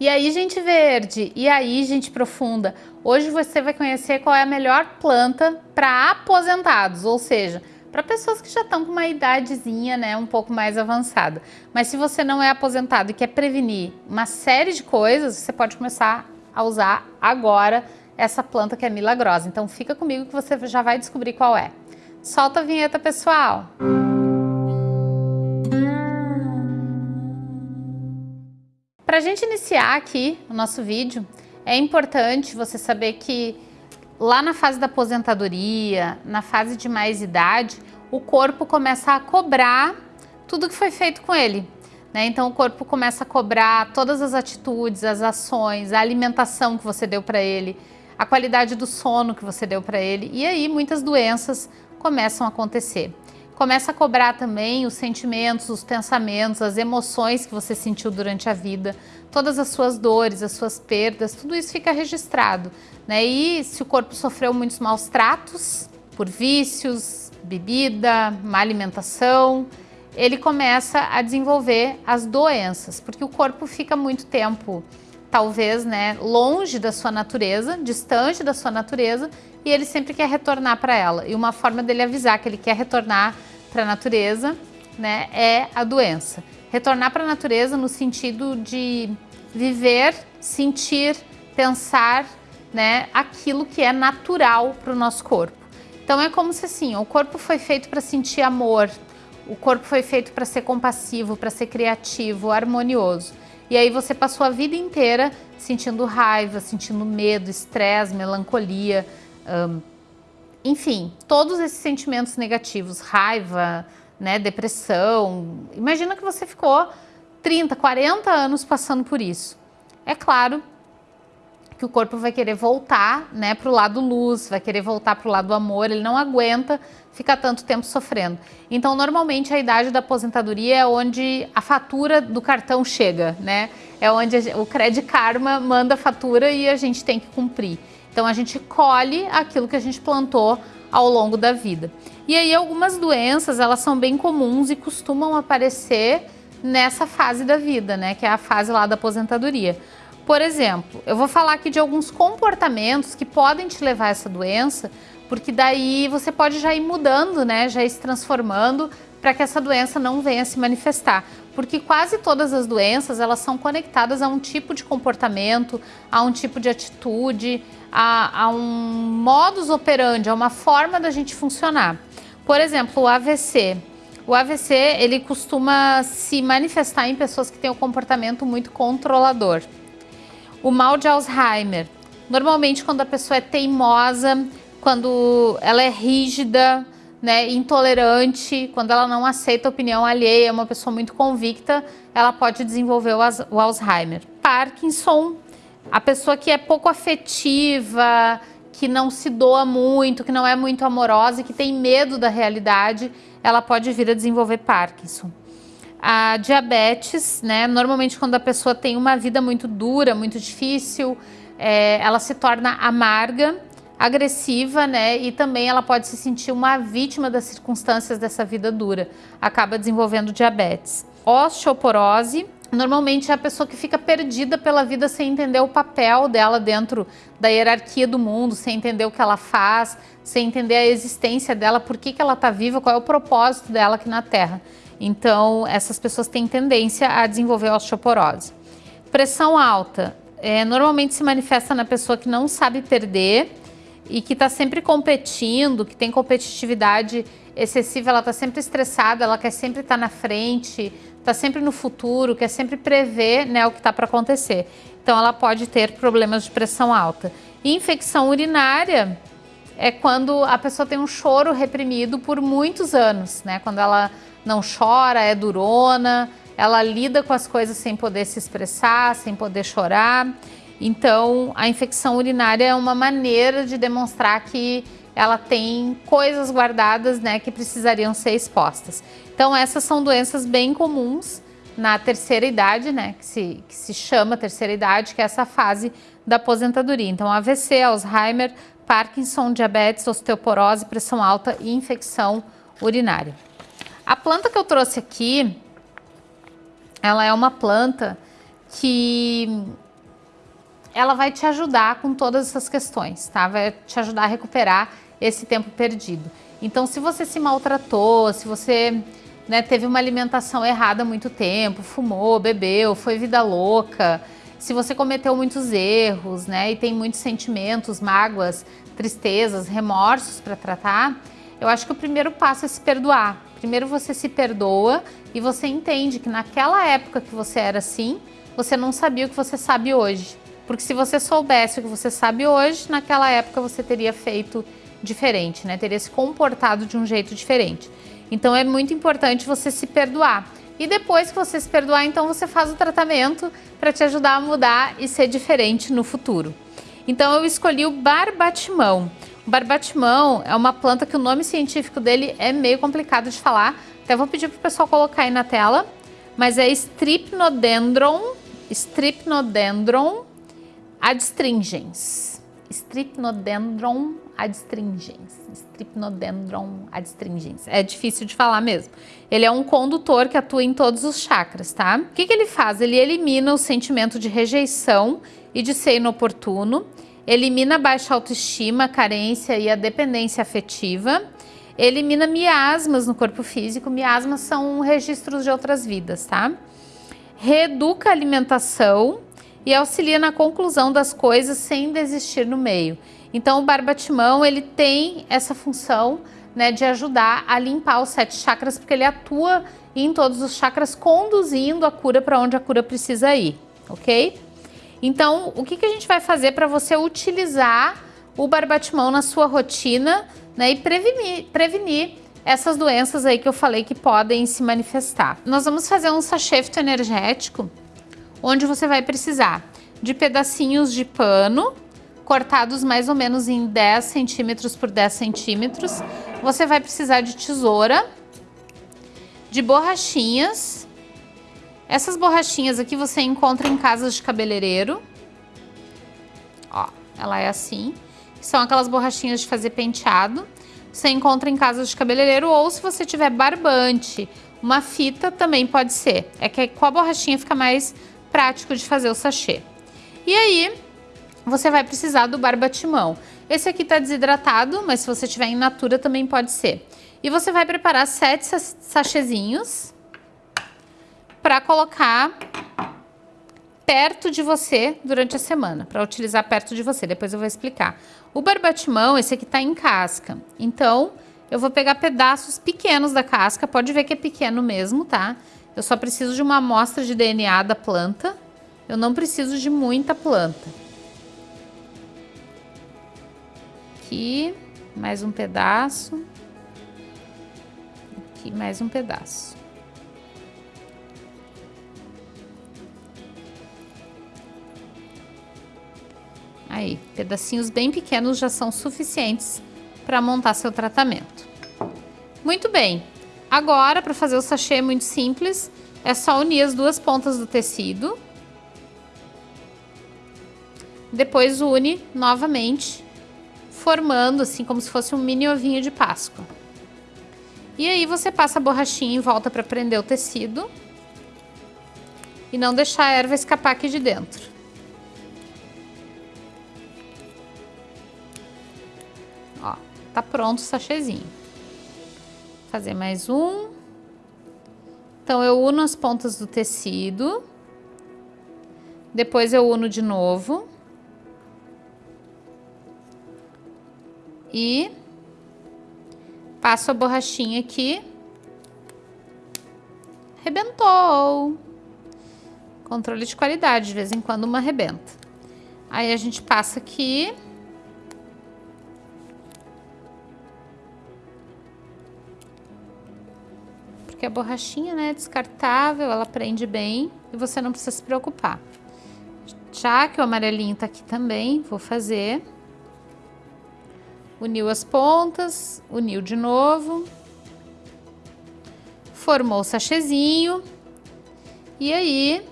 E aí, gente verde, e aí, gente profunda, hoje você vai conhecer qual é a melhor planta para aposentados, ou seja, para pessoas que já estão com uma idadezinha, né, um pouco mais avançada. Mas se você não é aposentado e quer prevenir uma série de coisas, você pode começar a usar agora essa planta que é milagrosa. Então fica comigo que você já vai descobrir qual é. Solta a vinheta, pessoal! Para a gente iniciar aqui o nosso vídeo, é importante você saber que lá na fase da aposentadoria, na fase de mais idade, o corpo começa a cobrar tudo que foi feito com ele. Né? Então o corpo começa a cobrar todas as atitudes, as ações, a alimentação que você deu para ele, a qualidade do sono que você deu para ele. E aí muitas doenças começam a acontecer. Começa a cobrar também os sentimentos, os pensamentos, as emoções que você sentiu durante a vida, todas as suas dores, as suas perdas, tudo isso fica registrado. Né? E se o corpo sofreu muitos maus tratos, por vícios, bebida, má alimentação, ele começa a desenvolver as doenças, porque o corpo fica muito tempo, talvez, né, longe da sua natureza, distante da sua natureza, e ele sempre quer retornar para ela. E uma forma dele avisar que ele quer retornar para a natureza né, é a doença. Retornar para a natureza no sentido de viver, sentir, pensar né, aquilo que é natural para o nosso corpo. Então é como se assim, o corpo foi feito para sentir amor, o corpo foi feito para ser compassivo, para ser criativo, harmonioso. E aí você passou a vida inteira sentindo raiva, sentindo medo, estresse, melancolia, um, enfim, todos esses sentimentos negativos, raiva, né, depressão. Imagina que você ficou 30, 40 anos passando por isso. É claro que o corpo vai querer voltar né, para o lado luz, vai querer voltar para o lado amor, ele não aguenta ficar tanto tempo sofrendo. Então, normalmente, a idade da aposentadoria é onde a fatura do cartão chega, né? É onde o Credit Karma manda a fatura e a gente tem que cumprir. Então a gente colhe aquilo que a gente plantou ao longo da vida. E aí algumas doenças, elas são bem comuns e costumam aparecer nessa fase da vida, né, que é a fase lá da aposentadoria. Por exemplo, eu vou falar aqui de alguns comportamentos que podem te levar a essa doença, porque daí você pode já ir mudando, né, já ir se transformando para que essa doença não venha se manifestar. Porque quase todas as doenças, elas são conectadas a um tipo de comportamento, a um tipo de atitude, a, a um modus operandi, a uma forma da gente funcionar. Por exemplo, o AVC. O AVC, ele costuma se manifestar em pessoas que têm um comportamento muito controlador. O mal de Alzheimer. Normalmente, quando a pessoa é teimosa, quando ela é rígida, né, intolerante, quando ela não aceita opinião alheia, é uma pessoa muito convicta, ela pode desenvolver o Alzheimer. Parkinson, a pessoa que é pouco afetiva, que não se doa muito, que não é muito amorosa e que tem medo da realidade, ela pode vir a desenvolver Parkinson. A diabetes, né, normalmente quando a pessoa tem uma vida muito dura, muito difícil, é, ela se torna amarga, agressiva, né? E também ela pode se sentir uma vítima das circunstâncias dessa vida dura. Acaba desenvolvendo diabetes. Osteoporose, normalmente é a pessoa que fica perdida pela vida sem entender o papel dela dentro da hierarquia do mundo, sem entender o que ela faz, sem entender a existência dela, por que, que ela está viva, qual é o propósito dela aqui na Terra. Então, essas pessoas têm tendência a desenvolver osteoporose. Pressão alta, é, normalmente se manifesta na pessoa que não sabe perder, e que está sempre competindo, que tem competitividade excessiva, ela está sempre estressada, ela quer sempre estar tá na frente, está sempre no futuro, quer sempre prever né, o que está para acontecer. Então ela pode ter problemas de pressão alta. E infecção urinária é quando a pessoa tem um choro reprimido por muitos anos, né? Quando ela não chora, é durona, ela lida com as coisas sem poder se expressar, sem poder chorar. Então, a infecção urinária é uma maneira de demonstrar que ela tem coisas guardadas né, que precisariam ser expostas. Então, essas são doenças bem comuns na terceira idade, né, que se, que se chama terceira idade, que é essa fase da aposentadoria. Então, AVC, Alzheimer, Parkinson, diabetes, osteoporose, pressão alta e infecção urinária. A planta que eu trouxe aqui, ela é uma planta que ela vai te ajudar com todas essas questões, tá? Vai te ajudar a recuperar esse tempo perdido. Então, se você se maltratou, se você né, teve uma alimentação errada há muito tempo, fumou, bebeu, foi vida louca, se você cometeu muitos erros, né, e tem muitos sentimentos, mágoas, tristezas, remorsos para tratar, eu acho que o primeiro passo é se perdoar. Primeiro você se perdoa e você entende que naquela época que você era assim, você não sabia o que você sabe hoje. Porque se você soubesse o que você sabe hoje, naquela época você teria feito diferente, né? Teria se comportado de um jeito diferente. Então é muito importante você se perdoar. E depois que você se perdoar, então você faz o tratamento para te ajudar a mudar e ser diferente no futuro. Então eu escolhi o barbatimão. O barbatimão é uma planta que o nome científico dele é meio complicado de falar. Até vou pedir para o pessoal colocar aí na tela. Mas é Strypnodendron, Strypnodendron adstringens. Strypnodendron adstringens. Strypnodendron adstringens. É difícil de falar mesmo. Ele é um condutor que atua em todos os chakras, tá? O que, que ele faz? Ele elimina o sentimento de rejeição e de ser inoportuno, elimina a baixa autoestima, a carência e a dependência afetiva, elimina miasmas no corpo físico. Miasmas são registros de outras vidas, tá? Reeduca a alimentação e auxilia na conclusão das coisas sem desistir no meio. Então o barbatimão ele tem essa função né, de ajudar a limpar os sete chakras, porque ele atua em todos os chakras, conduzindo a cura para onde a cura precisa ir, ok? Então, o que, que a gente vai fazer para você utilizar o barbatimão na sua rotina né, e prevenir, prevenir essas doenças aí que eu falei que podem se manifestar. Nós vamos fazer um sachê energético, onde você vai precisar de pedacinhos de pano, cortados mais ou menos em 10 centímetros por 10 centímetros. Você vai precisar de tesoura, de borrachinhas. Essas borrachinhas aqui você encontra em casas de cabeleireiro. Ó, ela é assim. São aquelas borrachinhas de fazer penteado. Você encontra em casas de cabeleireiro ou se você tiver barbante, uma fita também pode ser. É que com a borrachinha fica mais prático de fazer o sachê. E aí, você vai precisar do barbatimão. Esse aqui está desidratado, mas se você tiver em natura também pode ser. E você vai preparar sete sachezinhos para colocar perto de você durante a semana, para utilizar perto de você, depois eu vou explicar. O barbatimão, esse aqui está em casca, então eu vou pegar pedaços pequenos da casca, pode ver que é pequeno mesmo, tá? Eu só preciso de uma amostra de DNA da planta, eu não preciso de muita planta. aqui, mais um pedaço. Aqui mais um pedaço. Aí, pedacinhos bem pequenos já são suficientes para montar seu tratamento. Muito bem. Agora, para fazer o sachê é muito simples, é só unir as duas pontas do tecido. Depois une novamente formando assim como se fosse um mini ovinho de Páscoa. E aí você passa a borrachinha em volta para prender o tecido e não deixar a erva escapar aqui de dentro. Ó, tá pronto o sachêzinho. Fazer mais um. Então eu uno as pontas do tecido. Depois eu uno de novo. e passo a borrachinha aqui. Rebentou. Controle de qualidade, de vez em quando uma rebenta. Aí a gente passa aqui. Porque a borrachinha, né, é descartável, ela prende bem e você não precisa se preocupar. Já que o amarelinho tá aqui também, vou fazer uniu as pontas, uniu de novo, formou o sachêzinho e aí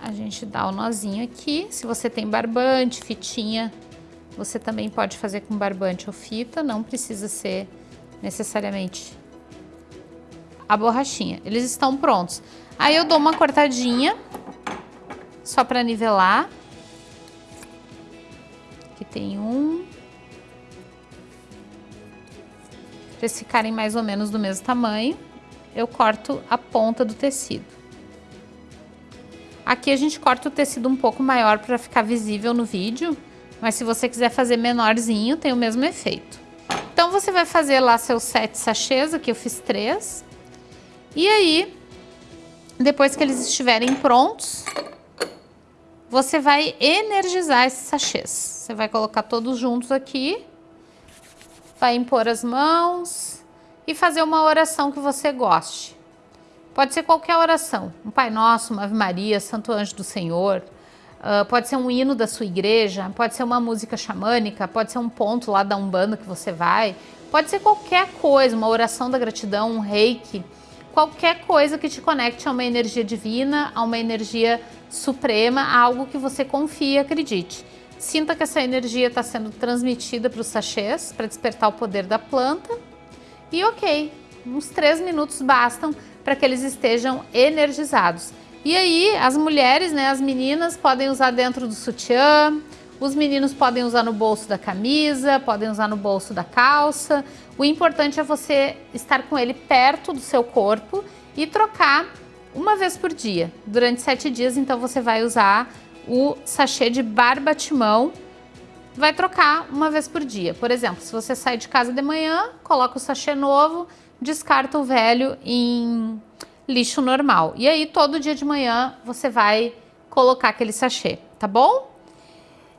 a gente dá o nozinho aqui. Se você tem barbante, fitinha, você também pode fazer com barbante ou fita, não precisa ser necessariamente a borrachinha. Eles estão prontos. Aí eu dou uma cortadinha só para nivelar. Aqui tem um. Para eles ficarem mais ou menos do mesmo tamanho, eu corto a ponta do tecido. Aqui a gente corta o tecido um pouco maior para ficar visível no vídeo, mas se você quiser fazer menorzinho, tem o mesmo efeito. Então você vai fazer lá seus sete sachês, aqui eu fiz três. E aí, depois que eles estiverem prontos, você vai energizar esses sachês. Você vai colocar todos juntos aqui, vai impor as mãos e fazer uma oração que você goste. Pode ser qualquer oração, um Pai Nosso, uma Ave Maria, Santo Anjo do Senhor, uh, pode ser um hino da sua igreja, pode ser uma música xamânica, pode ser um ponto lá da Umbanda que você vai, pode ser qualquer coisa, uma oração da gratidão, um reiki, qualquer coisa que te conecte a uma energia divina, a uma energia suprema, a algo que você confia acredite. Sinta que essa energia está sendo transmitida para os sachês, para despertar o poder da planta. E ok, uns três minutos bastam para que eles estejam energizados. E aí, as mulheres, né, as meninas podem usar dentro do sutiã, os meninos podem usar no bolso da camisa, podem usar no bolso da calça. O importante é você estar com ele perto do seu corpo e trocar uma vez por dia. Durante sete dias, então, você vai usar o sachê de barbatimão, vai trocar uma vez por dia. Por exemplo, se você sai de casa de manhã, coloca o sachê novo, descarta o velho em lixo normal. E aí, todo dia de manhã, você vai colocar aquele sachê, tá bom?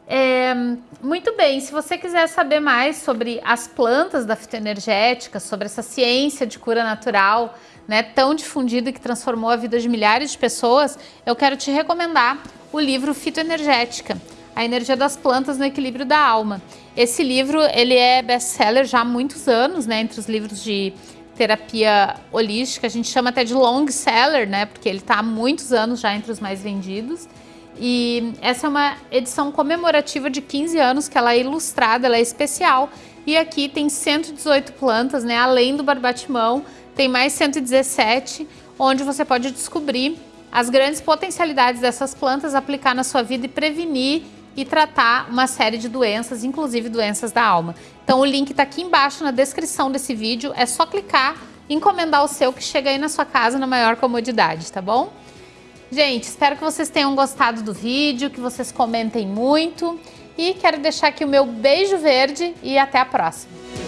É, muito bem, se você quiser saber mais sobre as plantas da fitoenergética, sobre essa ciência de cura natural, né, tão difundida que transformou a vida de milhares de pessoas, eu quero te recomendar o livro Fitoenergética, a energia das plantas no equilíbrio da alma. Esse livro, ele é best-seller já há muitos anos, né, entre os livros de terapia holística, a gente chama até de long seller, né? Porque ele está há muitos anos já entre os mais vendidos. E essa é uma edição comemorativa de 15 anos, que ela é ilustrada, ela é especial. E aqui tem 118 plantas, né? Além do barbatimão, tem mais 117, onde você pode descobrir as grandes potencialidades dessas plantas, aplicar na sua vida e prevenir e tratar uma série de doenças, inclusive doenças da alma. Então o link está aqui embaixo na descrição desse vídeo, é só clicar, encomendar o seu que chega aí na sua casa na maior comodidade, tá bom? Gente, espero que vocês tenham gostado do vídeo, que vocês comentem muito e quero deixar aqui o meu beijo verde e até a próxima.